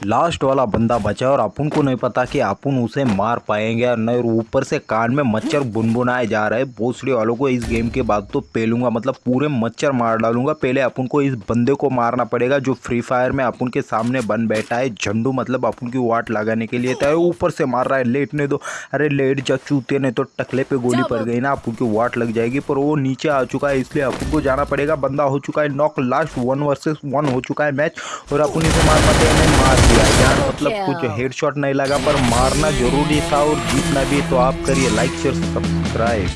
Last वाला बंदा बचा और अपन को नहीं पता कि अपन उसे मार पाएँगे या नहीं। और ऊपर से कान में मच्छर बुनबुनाए जा रहे हैं। भोसड़ी वालों को इस गेम के बाद तो पेलूँगा मतलब पूरे मच्छर मार डालूँगा। पहले अपन को इस बंदे को मारना पड़ेगा जो फ्री फायर में अपन के सामने बन बैठा है। झंडू मतलब अपन की वाट लगाने के लिए था ऊपर से मार रहा है लेट लेटने दो। अरे लेट जा चूते नहीं तो टकले पे गोली पड़ गई ना अपन की वाट लग जाएगी। पर वो नीचे आ चुका है इसलिए अपन को जाना पड़ेगा। बंदा हो चुका है knock last one versus one हो चुका है मैच और अपन इसे मार पाते हैं मार मतलब कुछ हेडशॉट नहीं लगा पर मारना ज़रूरी था और जीतना भी तो आप करिए लाइक शेयर सब्सक्राइब